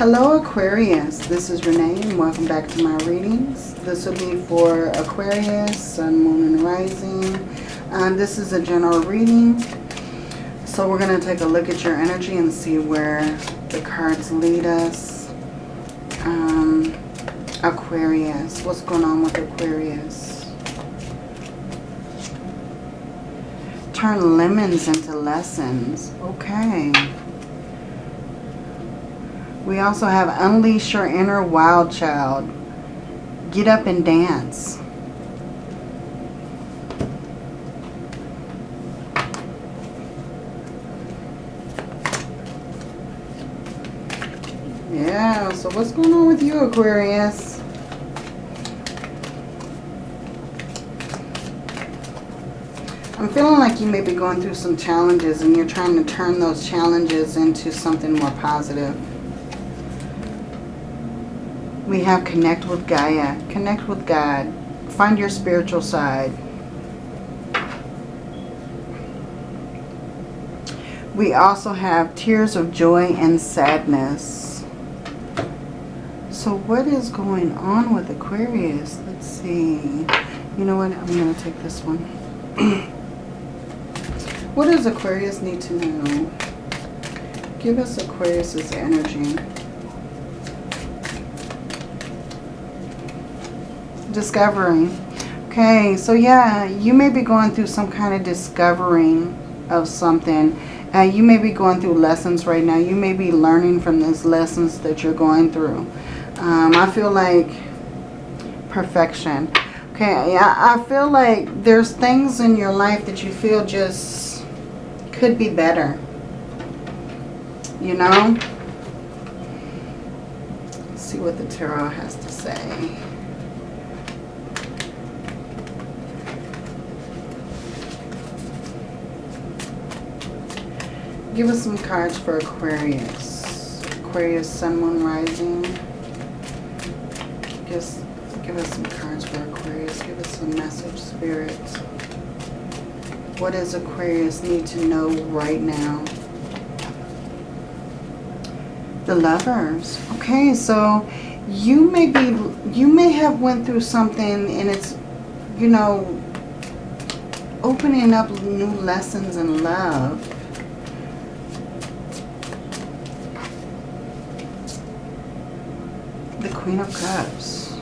Hello Aquarius, this is Renee and welcome back to my readings. This will be for Aquarius, Sun, Moon, and Rising. Um, this is a general reading. So we're going to take a look at your energy and see where the cards lead us. Um, Aquarius, what's going on with Aquarius? Turn lemons into lessons. Okay. We also have Unleash Your Inner Wild Child. Get up and dance. Yeah, so what's going on with you, Aquarius? I'm feeling like you may be going through some challenges and you're trying to turn those challenges into something more positive. We have connect with Gaia. Connect with God. Find your spiritual side. We also have tears of joy and sadness. So what is going on with Aquarius? Let's see. You know what? I'm going to take this one. what does Aquarius need to know? Give us Aquarius's energy. Discovering. Okay, so yeah, you may be going through some kind of discovering of something. Uh, you may be going through lessons right now. You may be learning from these lessons that you're going through. Um, I feel like perfection. Okay, I, I feel like there's things in your life that you feel just could be better. You know? Let's see what the tarot has to say. Give us some cards for Aquarius. Aquarius, Sun, Moon, Rising. Just give us some cards for Aquarius. Give us some message, Spirit. What does Aquarius need to know right now? The lovers. Okay, so you may be, you may have went through something and it's, you know, opening up new lessons in love Queen of Cups.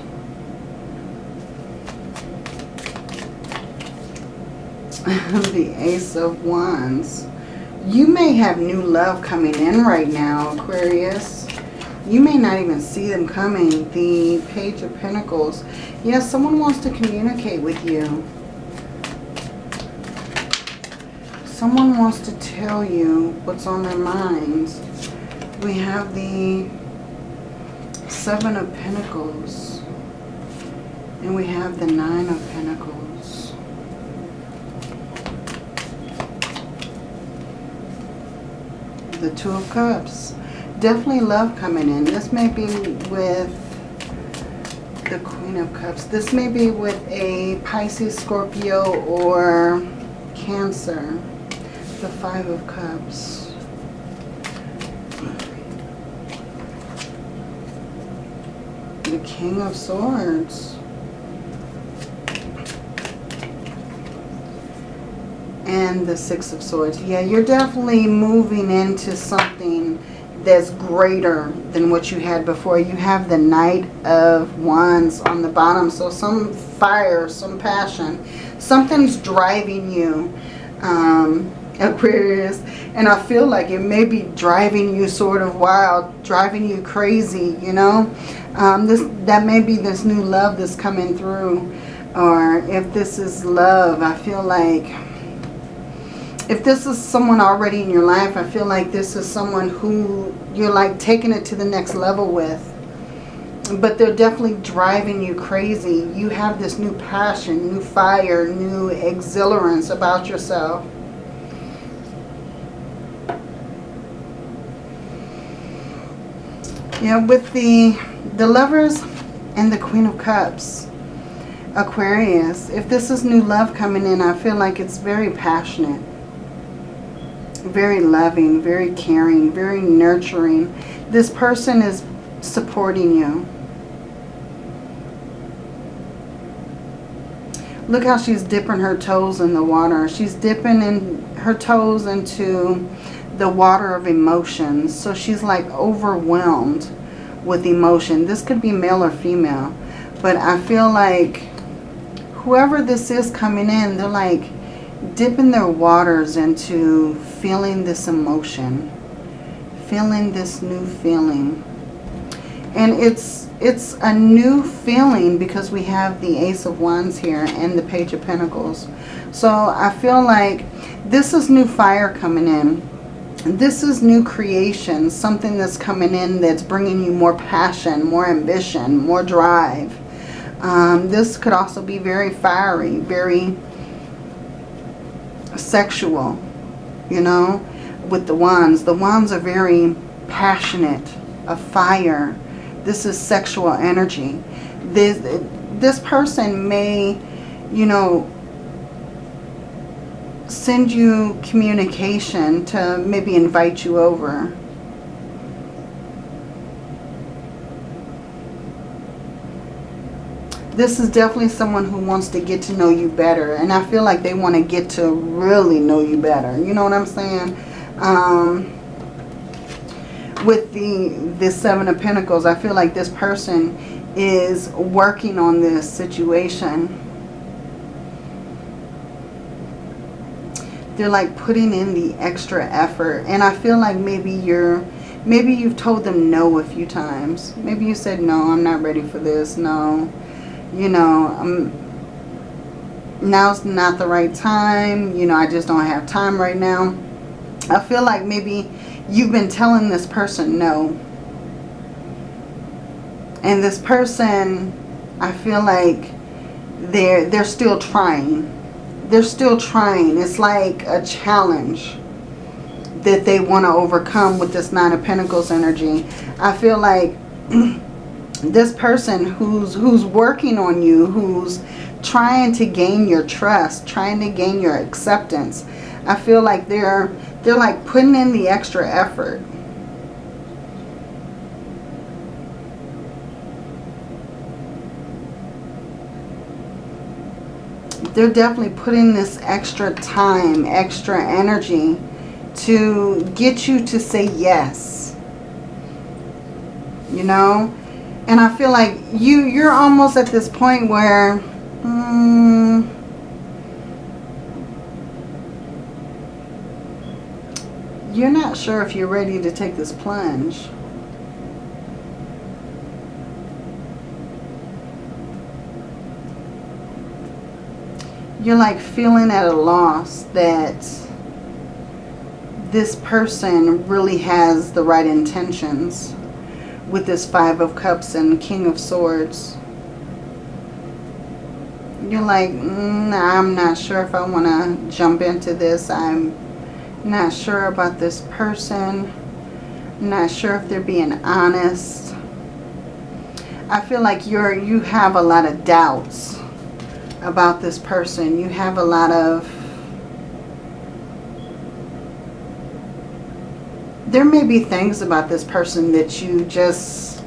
the Ace of Wands. You may have new love coming in right now, Aquarius. You may not even see them coming. The Page of Pentacles. Yes, someone wants to communicate with you. Someone wants to tell you what's on their minds. We have the Seven of Pentacles. And we have the Nine of Pentacles. The Two of Cups. Definitely love coming in. This may be with the Queen of Cups. This may be with a Pisces, Scorpio, or Cancer. The Five of Cups. The King of Swords. And the Six of Swords. Yeah, you're definitely moving into something that's greater than what you had before. You have the Knight of Wands on the bottom. So some fire, some passion. Something's driving you. Um, Aquarius. And I feel like it may be driving you sort of wild, driving you crazy, you know. Um, this That may be this new love that's coming through. Or if this is love, I feel like if this is someone already in your life, I feel like this is someone who you're like taking it to the next level with. But they're definitely driving you crazy. You have this new passion, new fire, new exhilarance about yourself. Yeah, with the, the lovers and the Queen of Cups, Aquarius, if this is new love coming in, I feel like it's very passionate, very loving, very caring, very nurturing. This person is supporting you. Look how she's dipping her toes in the water. She's dipping in her toes into the water of emotions. So she's like overwhelmed with emotion. This could be male or female. But I feel like whoever this is coming in, they're like dipping their waters into feeling this emotion. Feeling this new feeling. And it's it's a new feeling because we have the Ace of Wands here and the Page of Pentacles. So I feel like this is new fire coming in. This is new creation, something that's coming in that's bringing you more passion, more ambition, more drive. Um, this could also be very fiery, very sexual, you know, with the wands. The wands are very passionate, a fire, this is sexual energy. This, this person may, you know, send you communication to maybe invite you over. This is definitely someone who wants to get to know you better. And I feel like they want to get to really know you better. You know what I'm saying? Um, with the, the Seven of Pentacles, I feel like this person is working on this situation. They're like putting in the extra effort. And I feel like maybe you're, maybe you've told them no a few times. Maybe you said, no, I'm not ready for this. No, you know, I'm, now's not the right time. You know, I just don't have time right now. I feel like maybe you've been telling this person no. And this person, I feel like they're, they're still trying. They're still trying. It's like a challenge that they want to overcome with this Nine of Pentacles energy. I feel like this person who's who's working on you, who's trying to gain your trust, trying to gain your acceptance. I feel like they're they're like putting in the extra effort. They're definitely putting this extra time, extra energy to get you to say yes. You know? And I feel like you, you're almost at this point where... Hmm, you're not sure if you're ready to take this plunge. You're like feeling at a loss that this person really has the right intentions with this Five of Cups and King of Swords. You're like, mm, I'm not sure if I want to jump into this. I'm not sure about this person. Not sure if they're being honest. I feel like you're you have a lot of doubts about this person. You have a lot of there may be things about this person that you just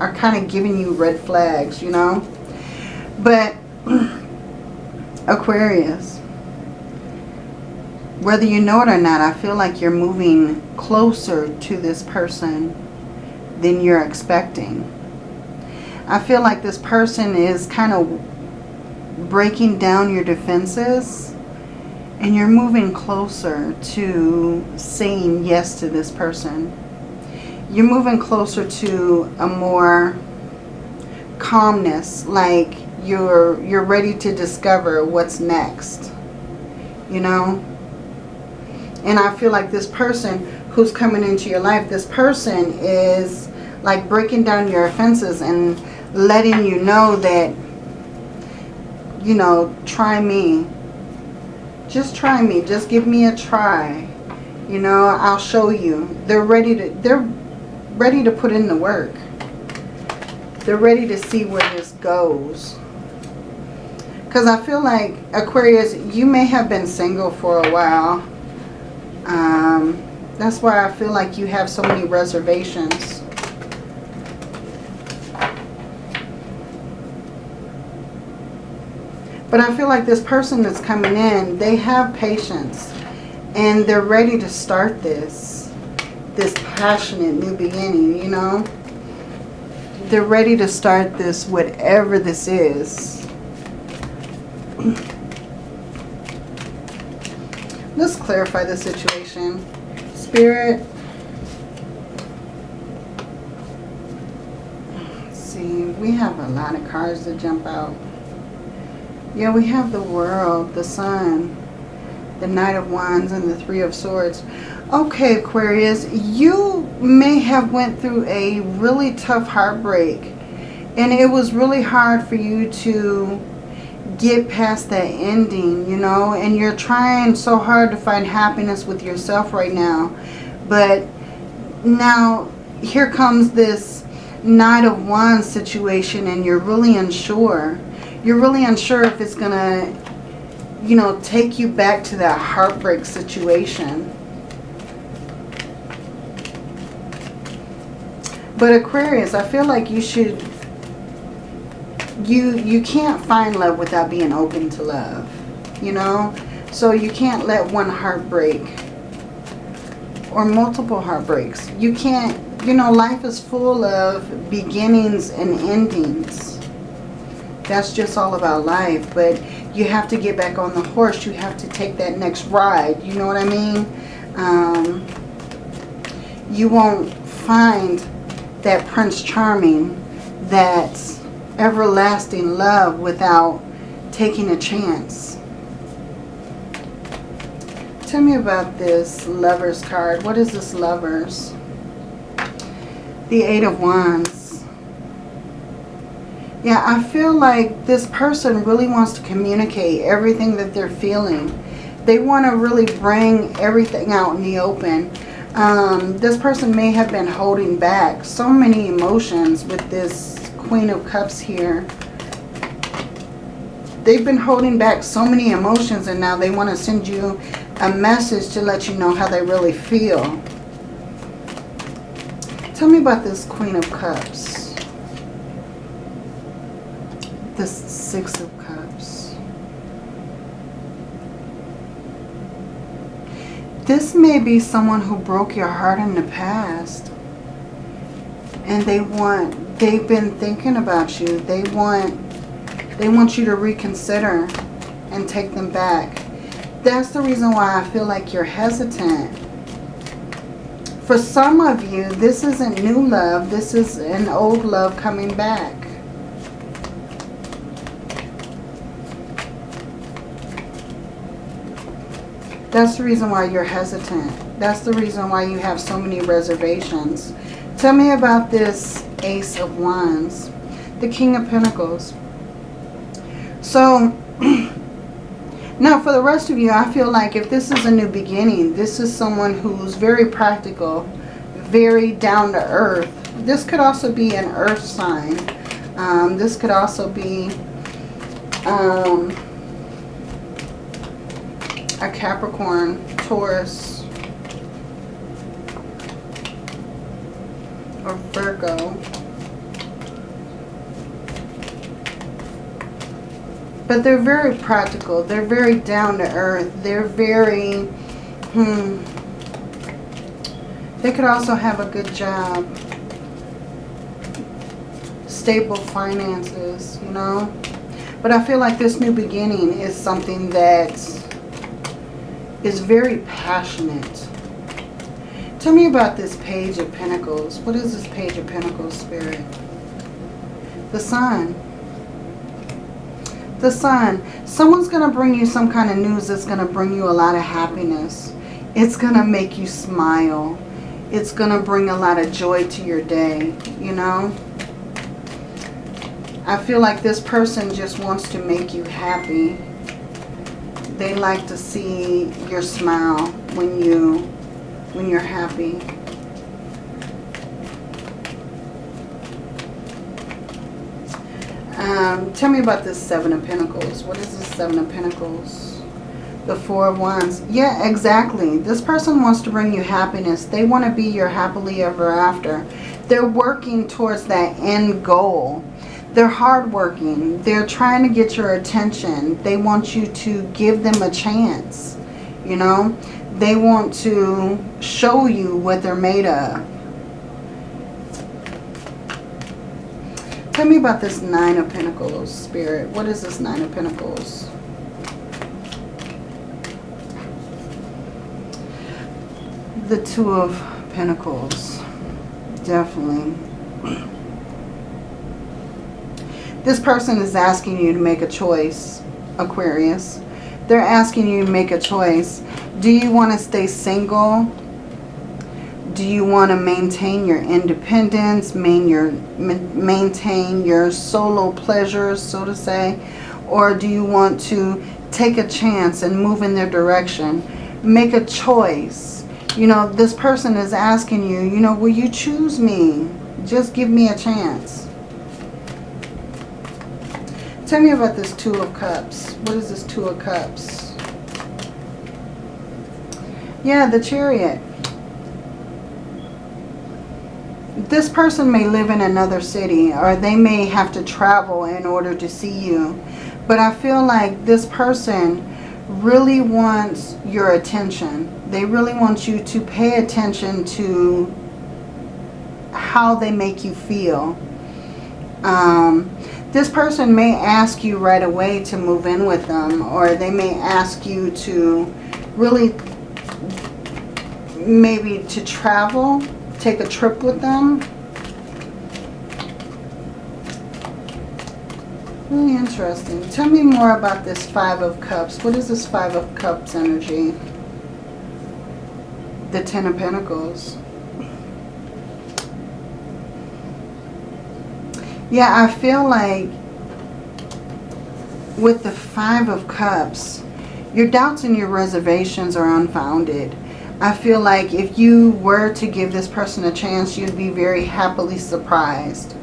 are kind of giving you red flags, you know. But Aquarius, whether you know it or not, I feel like you're moving closer to this person than you're expecting. I feel like this person is kind of breaking down your defenses and you're moving closer to saying yes to this person. You're moving closer to a more calmness, like you're you're ready to discover what's next. You know? And I feel like this person who's coming into your life, this person is like breaking down your offenses and letting you know that, you know, try me. Just try me. Just give me a try. You know, I'll show you. They're ready to, they're ready to put in the work. They're ready to see where this goes. Because I feel like, Aquarius, you may have been single for a while um, That's why I feel like you have so many reservations. But I feel like this person that's coming in, they have patience. And they're ready to start this. This passionate new beginning, you know. They're ready to start this, whatever this is. Let's clarify the situation. Spirit. See, we have a lot of cards to jump out. Yeah, we have the world, the sun, the knight of wands, and the three of swords. Okay, Aquarius, you may have went through a really tough heartbreak. And it was really hard for you to get past that ending, you know. And you're trying so hard to find happiness with yourself right now. But now here comes this Knight of Wands situation and you're really unsure you're really unsure if it's going to, you know, take you back to that heartbreak situation. But Aquarius, I feel like you should, you, you can't find love without being open to love, you know? So you can't let one heartbreak or multiple heartbreaks. You can't, you know, life is full of beginnings and endings that's just all about life. But you have to get back on the horse. You have to take that next ride. You know what I mean? Um, you won't find that Prince Charming, that everlasting love without taking a chance. Tell me about this Lovers card. What is this Lovers? The Eight of Wands. Yeah, I feel like this person really wants to communicate everything that they're feeling. They want to really bring everything out in the open. Um, this person may have been holding back so many emotions with this Queen of Cups here. They've been holding back so many emotions and now they want to send you a message to let you know how they really feel. Tell me about this Queen of Cups. The Six of Cups. This may be someone who broke your heart in the past. And they want, they've been thinking about you. They want, they want you to reconsider and take them back. That's the reason why I feel like you're hesitant. For some of you, this isn't new love. This is an old love coming back. That's the reason why you're hesitant. That's the reason why you have so many reservations. Tell me about this Ace of Wands, the King of Pentacles. So, now for the rest of you, I feel like if this is a new beginning, this is someone who's very practical, very down to earth. This could also be an earth sign. Um, this could also be... Um, a Capricorn, Taurus, or Virgo. But they're very practical. They're very down to earth. They're very, hmm. They could also have a good job. Stable finances, you know. But I feel like this new beginning is something that's is very passionate. Tell me about this Page of Pentacles. What is this Page of Pentacles, Spirit? The Sun. The Sun. Someone's going to bring you some kind of news that's going to bring you a lot of happiness. It's going to make you smile. It's going to bring a lot of joy to your day, you know? I feel like this person just wants to make you happy they like to see your smile when you when you're happy. Um, tell me about this Seven of Pentacles. What is this Seven of Pentacles? The Four of Wands. Yeah, exactly. This person wants to bring you happiness. They want to be your happily ever after. They're working towards that end goal. They're hardworking. They're trying to get your attention. They want you to give them a chance. You know, they want to show you what they're made of. Tell me about this Nine of Pentacles, Spirit. What is this Nine of Pentacles? The Two of Pentacles. Definitely. This person is asking you to make a choice, Aquarius. They're asking you to make a choice. Do you want to stay single? Do you want to maintain your independence, main your, maintain your solo pleasures, so to say? Or do you want to take a chance and move in their direction? Make a choice. You know, this person is asking you, you know, will you choose me? Just give me a chance. Tell me about this Two of Cups. What is this Two of Cups? Yeah, the Chariot. This person may live in another city or they may have to travel in order to see you. But I feel like this person really wants your attention. They really want you to pay attention to how they make you feel. Um, this person may ask you right away to move in with them or they may ask you to really maybe to travel, take a trip with them. Really interesting. Tell me more about this Five of Cups. What is this Five of Cups energy? The Ten of Pentacles. Yeah, I feel like with the Five of Cups, your doubts and your reservations are unfounded. I feel like if you were to give this person a chance, you'd be very happily surprised.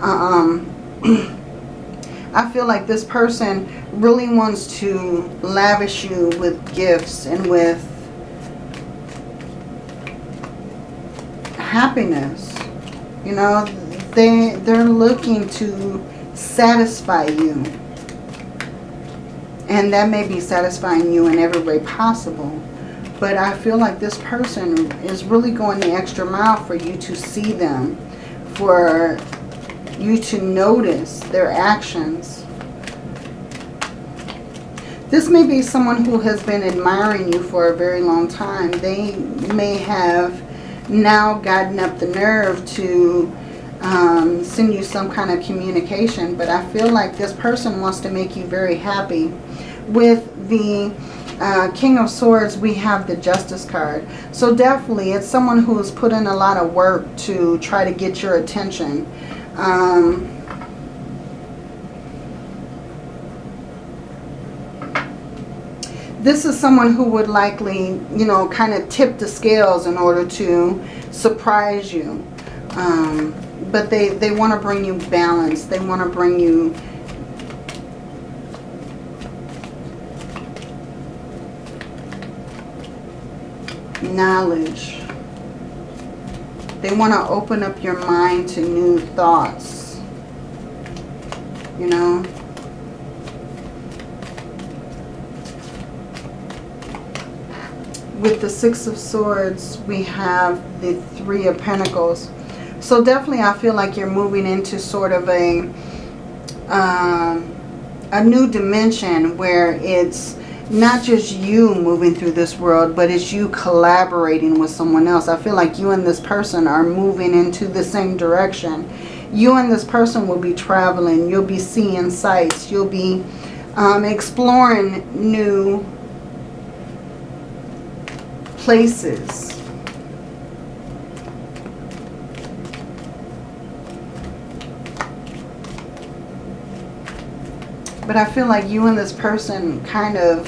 Um, I feel like this person really wants to lavish you with gifts and with happiness. You know, they, they're looking to satisfy you. And that may be satisfying you in every way possible. But I feel like this person is really going the extra mile for you to see them. For you to notice their actions. This may be someone who has been admiring you for a very long time. They may have now gotten up the nerve to um, send you some kind of communication. But I feel like this person wants to make you very happy. With the uh, King of Swords, we have the Justice card. So definitely, it's someone who has put in a lot of work to try to get your attention. Um, this is someone who would likely, you know, kind of tip the scales in order to surprise you. Um, but they, they want to bring you balance. They want to bring you knowledge. They want to open up your mind to new thoughts. You know? With the Six of Swords, we have the Three of Pentacles. So definitely I feel like you're moving into sort of a, um, a new dimension where it's not just you moving through this world, but it's you collaborating with someone else. I feel like you and this person are moving into the same direction. You and this person will be traveling. You'll be seeing sights. You'll be um, exploring new places. But I feel like you and this person kind of,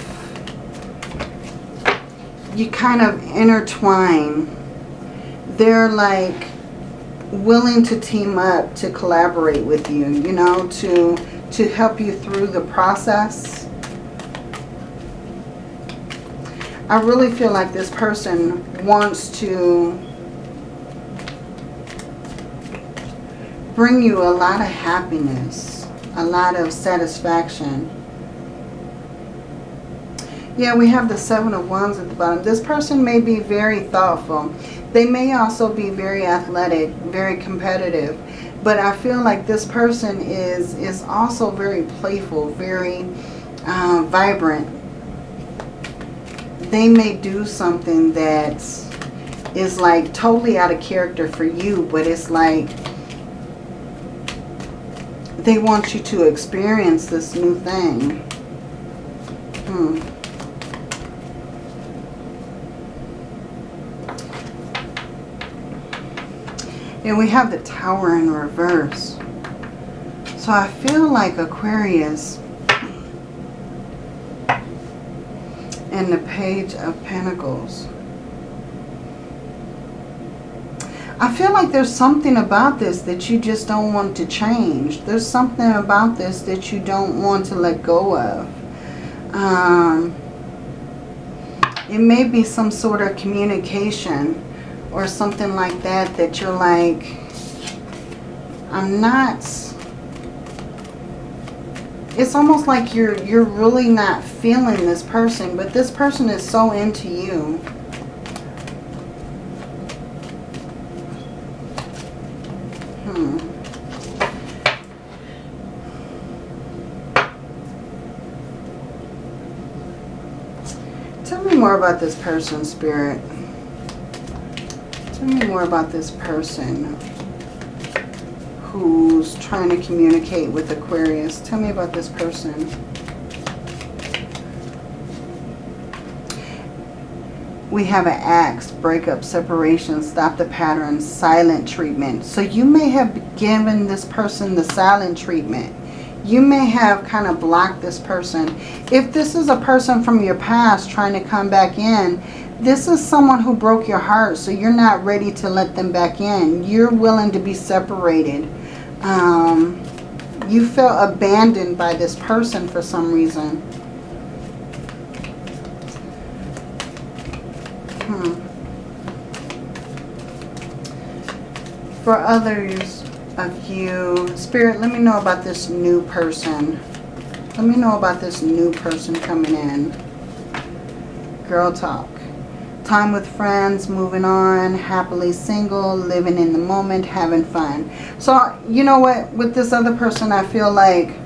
you kind of intertwine. They're like willing to team up to collaborate with you, you know, to, to help you through the process. I really feel like this person wants to bring you a lot of happiness, a lot of satisfaction. Yeah, we have the Seven of Wands at the bottom. This person may be very thoughtful. They may also be very athletic, very competitive. But I feel like this person is, is also very playful, very uh, vibrant. They may do something that is like totally out of character for you, but it's like they want you to experience this new thing. Hmm. And we have the tower in reverse. So I feel like Aquarius and the page of pentacles. I feel like there's something about this that you just don't want to change. There's something about this that you don't want to let go of. Um, it may be some sort of communication or something like that that you're like, I'm not... It's almost like you're you're really not feeling this person, but this person is so into you. More about this person, Spirit. Tell me more about this person who's trying to communicate with Aquarius. Tell me about this person. We have an axe, breakup, separation, stop the pattern, silent treatment. So you may have given this person the silent treatment. You may have kind of blocked this person. If this is a person from your past trying to come back in, this is someone who broke your heart, so you're not ready to let them back in. You're willing to be separated. Um, you felt abandoned by this person for some reason. Hmm. For others of you, Spirit, let me know about this new person. Let me know about this new person coming in. Girl talk time with friends, moving on, happily single, living in the moment, having fun. So, you know what? With this other person, I feel like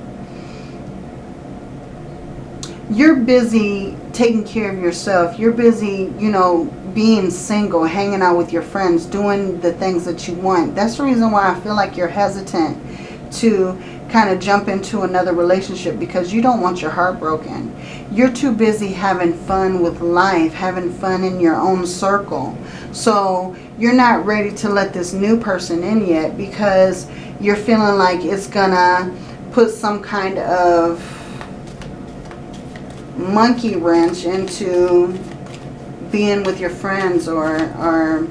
you're busy taking care of yourself. You're busy, you know, being single, hanging out with your friends, doing the things that you want. That's the reason why I feel like you're hesitant to kind of jump into another relationship because you don't want your heart broken. You're too busy having fun with life, having fun in your own circle. So you're not ready to let this new person in yet because you're feeling like it's going to put some kind of monkey wrench into being with your friends or, or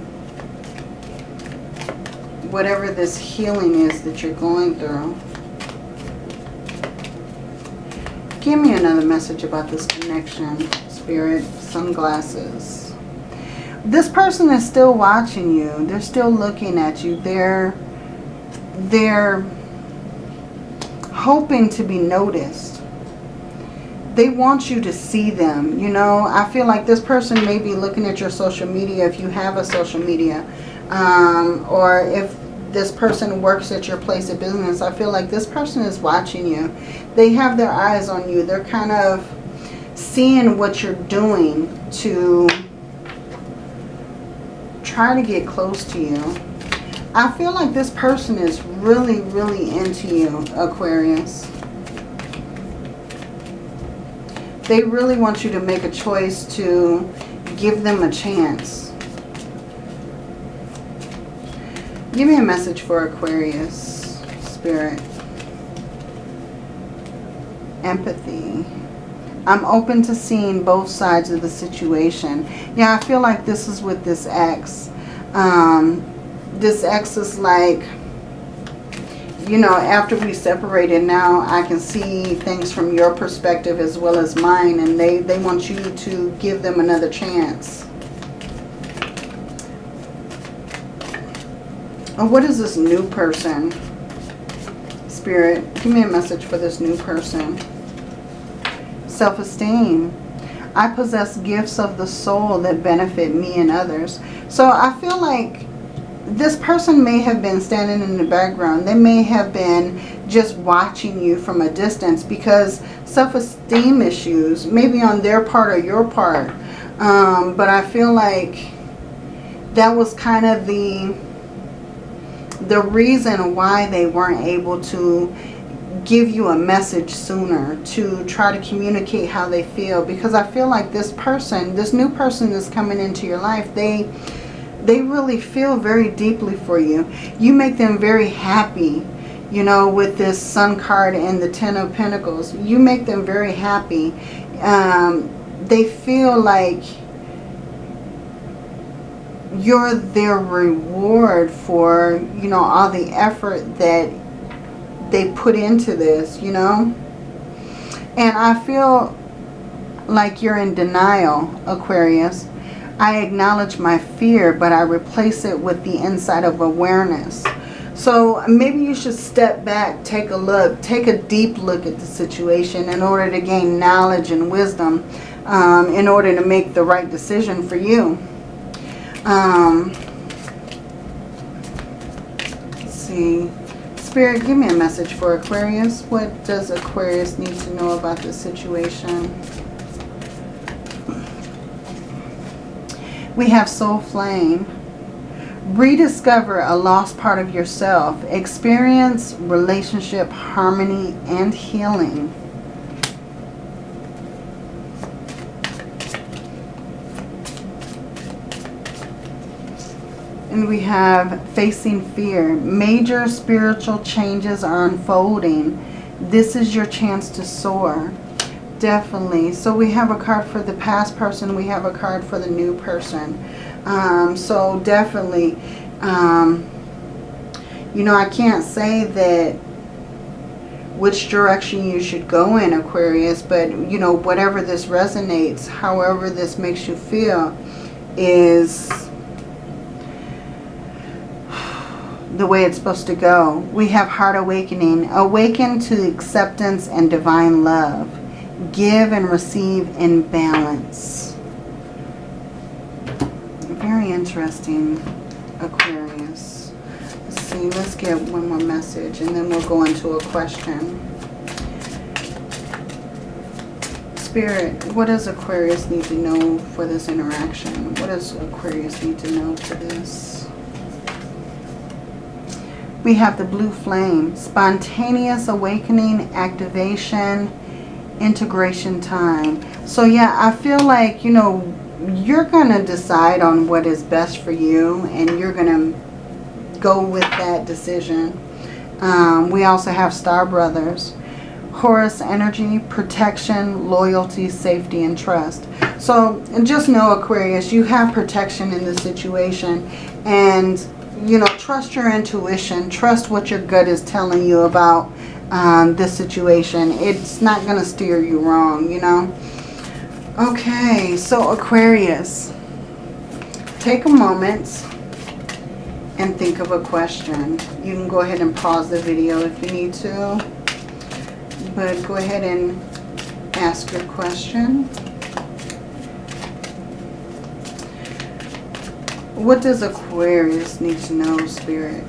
whatever this healing is that you're going through. Give me another message about this connection, Spirit. Sunglasses. This person is still watching you. They're still looking at you. They're, they're hoping to be noticed. They want you to see them. You know, I feel like this person may be looking at your social media if you have a social media. Um, or if this person works at your place of business, I feel like this person is watching you. They have their eyes on you. They're kind of seeing what you're doing to try to get close to you. I feel like this person is really, really into you, Aquarius. They really want you to make a choice to give them a chance. Give me a message for Aquarius, Spirit. Empathy. I'm open to seeing both sides of the situation. Yeah, I feel like this is with this ex. Um, this ex is like, you know, after we separated now, I can see things from your perspective as well as mine. And they, they want you to give them another chance. Oh, what is this new person? Spirit, give me a message for this new person. Self-esteem. I possess gifts of the soul that benefit me and others. So I feel like this person may have been standing in the background. They may have been just watching you from a distance because self-esteem issues, maybe on their part or your part. Um, but I feel like that was kind of the the reason why they weren't able to give you a message sooner to try to communicate how they feel because I feel like this person, this new person that's coming into your life, they they really feel very deeply for you. You make them very happy, you know, with this Sun card and the Ten of Pentacles. You make them very happy. Um, they feel like you're their reward for, you know, all the effort that they put into this, you know. And I feel like you're in denial, Aquarius. I acknowledge my fear, but I replace it with the insight of awareness. So maybe you should step back, take a look, take a deep look at the situation in order to gain knowledge and wisdom um, in order to make the right decision for you. Um, let's see. Spirit, give me a message for Aquarius. What does Aquarius need to know about this situation? We have Soul Flame. Rediscover a lost part of yourself. Experience relationship harmony and healing. And we have facing fear. Major spiritual changes are unfolding. This is your chance to soar. Definitely. So we have a card for the past person. We have a card for the new person. Um, so definitely, um, you know, I can't say that which direction you should go in, Aquarius. But, you know, whatever this resonates, however this makes you feel is the way it's supposed to go. We have heart awakening. Awaken to acceptance and divine love. Give and receive in balance. Very interesting, Aquarius. Let's see, let's get one more message and then we'll go into a question. Spirit, what does Aquarius need to know for this interaction? What does Aquarius need to know for this? We have the blue flame, spontaneous awakening, activation, integration time. So yeah, I feel like, you know, you're going to decide on what is best for you and you're going to go with that decision. Um, we also have Star Brothers. Horus energy, protection, loyalty, safety, and trust. So and just know, Aquarius, you have protection in this situation. And you know, trust your intuition. Trust what your gut is telling you about um, this situation. It's not going to steer you wrong, you know. Okay, so Aquarius, take a moment and think of a question. You can go ahead and pause the video if you need to. But go ahead and ask your question. What does Aquarius need to know, Spirit?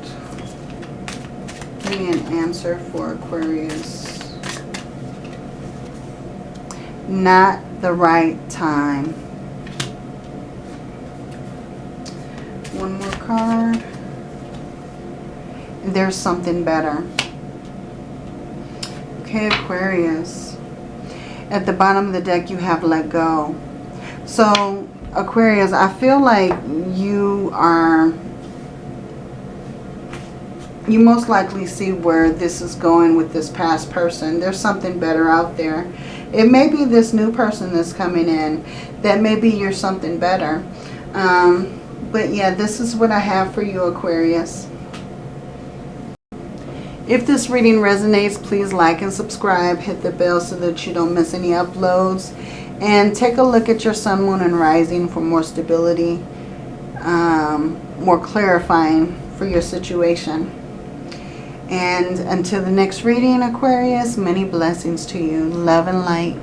Give me an answer for Aquarius. Not the right time. One more card. There's something better. Okay, Aquarius. At the bottom of the deck, you have let go. So Aquarius, I feel like you are, you most likely see where this is going with this past person. There's something better out there. It may be this new person that's coming in. That maybe you're something better. Um, but yeah, this is what I have for you, Aquarius. If this reading resonates, please like and subscribe. Hit the bell so that you don't miss any uploads. And take a look at your sun, moon, and rising for more stability, um, more clarifying for your situation. And until the next reading, Aquarius, many blessings to you. Love and light.